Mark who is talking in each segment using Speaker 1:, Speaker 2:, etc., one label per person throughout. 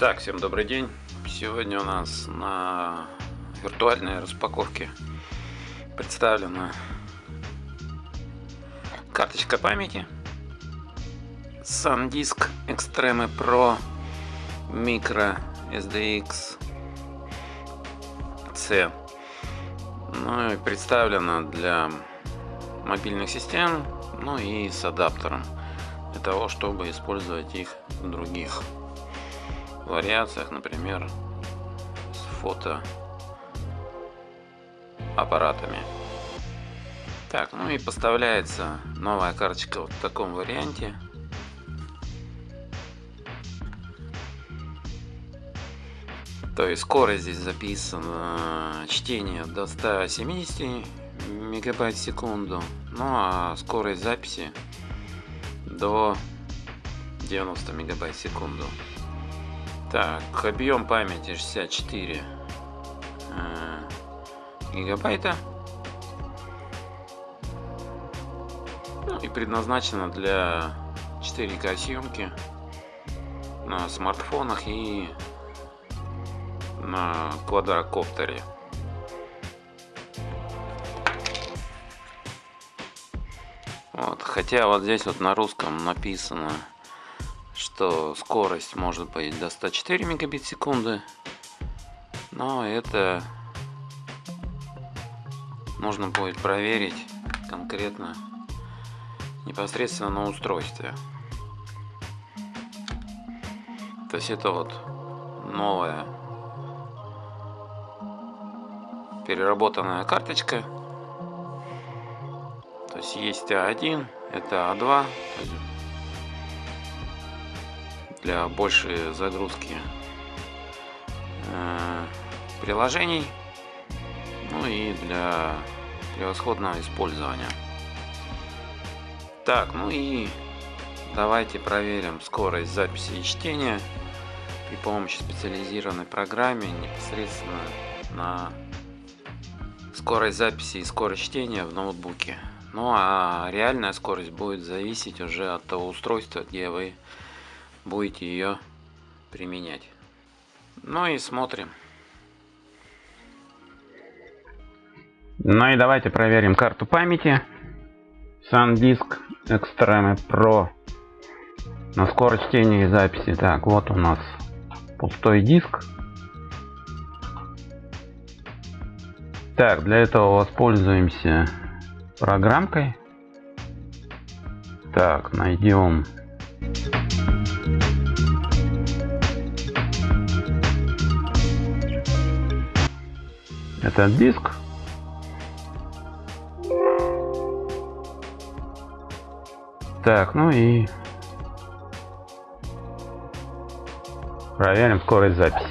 Speaker 1: Так, всем добрый день. Сегодня у нас на виртуальной распаковке представлена карточка памяти SanDisk Extreme Pro Micro SDX C. Ну и представлена для мобильных систем, ну и с адаптером для того, чтобы использовать их в других вариациях, например, с фото аппаратами. Так, ну и поставляется новая карточка вот в таком варианте. То есть скорость здесь записана чтение до 170 мегабайт в секунду, ну а скорость записи до 90 мегабайт в секунду. Так, объем памяти 64 э, гигабайта. Ну, и предназначена для 4К съемки на смартфонах и на квадрокоптере. Вот, хотя вот здесь вот на русском написано что скорость может быть до 104 мегабит в секунды, но это нужно будет проверить конкретно непосредственно на устройстве. То есть это вот новая переработанная карточка. То есть есть А1, это А2 для большей загрузки э, приложений, ну и для превосходного использования. Так, ну и давайте проверим скорость записи и чтения при помощи специализированной программы непосредственно на скорость записи и скорость чтения в ноутбуке. Ну а реальная скорость будет зависеть уже от того устройства, где вы будете ее применять. Ну и смотрим. Ну и давайте проверим карту памяти. SanDisk Extreme Pro на скорость чтения и записи. Так, вот у нас пустой диск. Так, для этого воспользуемся программкой. Так, найдем этот диск. Так, ну и проверим скорость записи.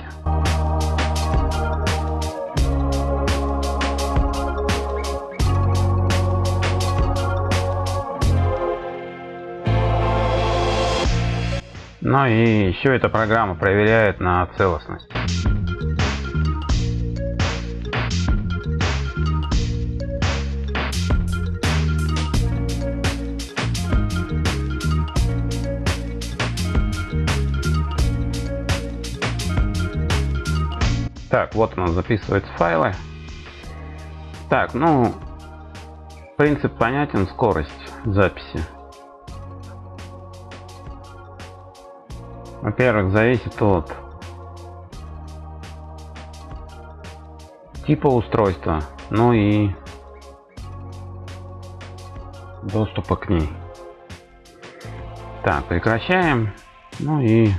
Speaker 1: Ну и еще эта программа проверяет на целостность. Так, вот у нас записываются файлы. Так, ну, принцип понятен, скорость записи. Во-первых, зависит от типа устройства, ну и доступа к ней. Так, прекращаем. Ну и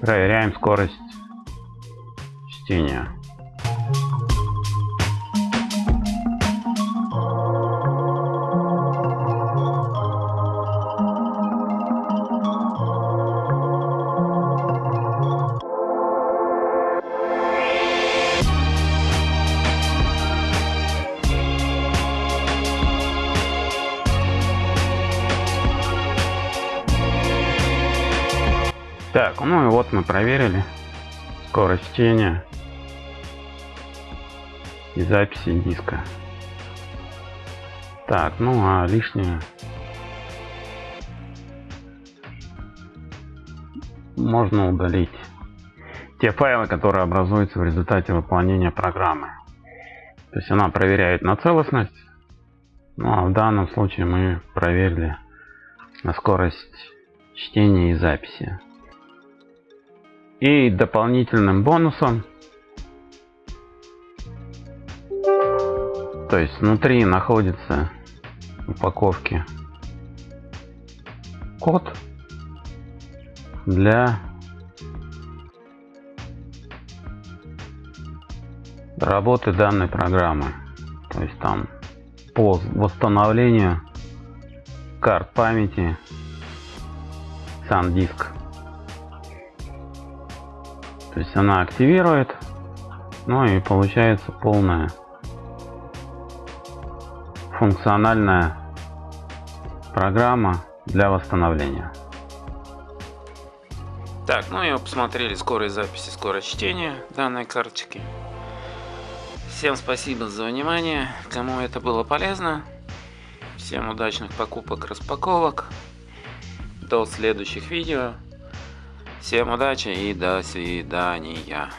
Speaker 1: Проверяем скорость чтения. Так, ну и вот мы проверили
Speaker 2: скорость чтения и записи диска. Так, ну а лишнее можно удалить. Те файлы, которые образуются в результате выполнения программы. То есть она проверяет на целостность. Ну а в данном случае мы проверили на скорость чтения и записи. И дополнительным бонусом, то есть внутри находится упаковки код для работы данной программы. То есть там по восстановлению карт памяти SanDisk. То есть она активирует, ну и получается полная функциональная программа для восстановления.
Speaker 1: Так, ну и посмотрели скорость записи, скорость чтения данной карточки. Всем спасибо за внимание, кому это было полезно. Всем удачных покупок, распаковок. До следующих видео. Всем удачи и до свидания.